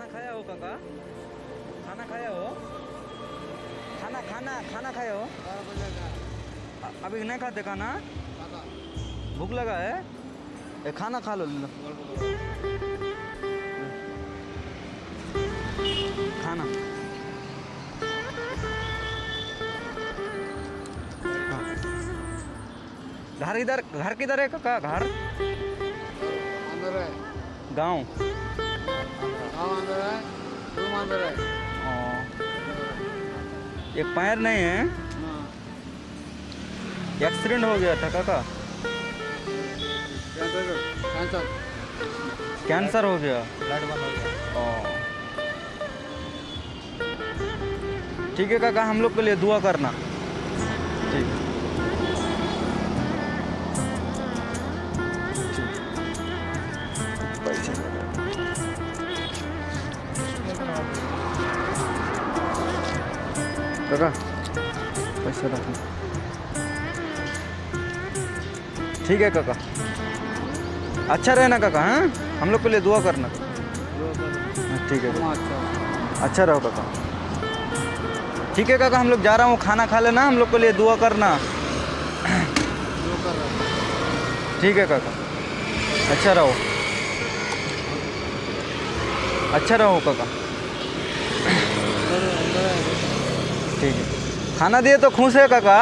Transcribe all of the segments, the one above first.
खाना खाया हो काका खाना खाया हो खाना खाना खाना खाया हो अ- अभी नहीं खाते खाना भूख लगा है ए, खाना खा लो लो। खाना घर इधर घर किधर है काका घर अंदर है गाँव है है। एक पैर नहीं है? हाँ। एक्सीडेंट हो गया था काका। Cancer cancer. कैंसर हो गया। ब्लड बंद हो गया। ठीक है काका हम लोग के लिए दुआ करना। रखो। ठीक है काका। अच्छा रहना काका हाँ? हम लोग के लिए दुआ करना। हाँ, ठीक है अच्छा रहो काका। ठीक है काका हम लोग जा रहा हूँ खाना खा लेना हम लोग के लिए दुआ करना। ठीक है काका। अच्छा रहो। अच्छा रहो काका अंदर है, अंदर है ठीक है। खाना दिए तो खुश है काका।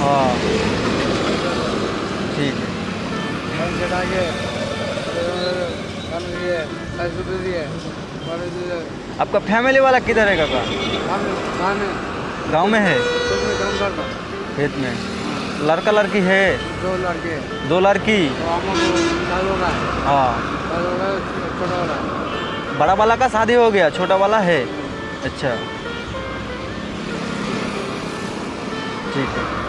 हाँ। ठीक है। आपका फैमिली वाला किधर है काका? गाँव में है? खेत में लड़का लड़की है? दो लड़के। दो लड़की? तो हो। बड़ा वाला का शादी हो गया छोटा वाला है। अच्छा। ठीक है।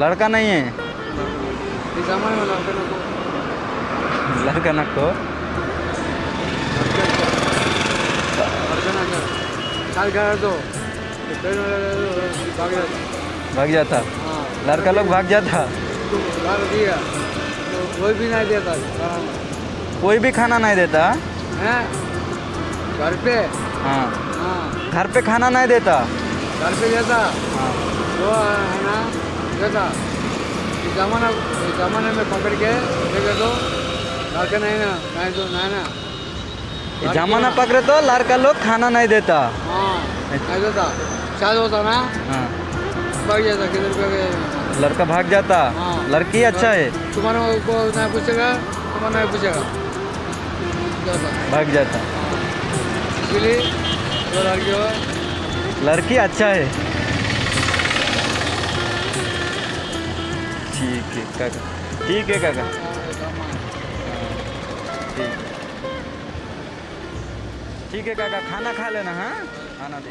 लड़का नहीं है। लड़के लोग को। लड़का ना को। लड़के ना साल करा फिर भाग जाता। हाँ। लड़का लोग भाग जाता। दिया। कोई भी नहीं देता। कोई भी खाना नहीं देता? हैं? घर पे? हाँ। हाँ। घर पे खाना नहीं देता? घर पे देता? वो है ना देता। जमाना जमाने में पकड़ के देखे तो लड़के नहीं ना नहीं तो नहीं ना। जमाना पकड़े तो लड़का लोग खाना नहीं देता। हाँ नहीं देता। शायद होता ना? हाँ। भाग जाता किधर पे लड़का भाग जाता? हाँ। लड़की अच्छा है। तुम्हारे को नहीं पूछेगा तुम्हारा नहीं पूछेगा। भाग जाता। इसलिए जो लड़की हो लड़की अच्छा है। ठीक है काका। ठीक है काका। ठीक है ठीक है काका। खाना खा लेना हाँ? खाना दे।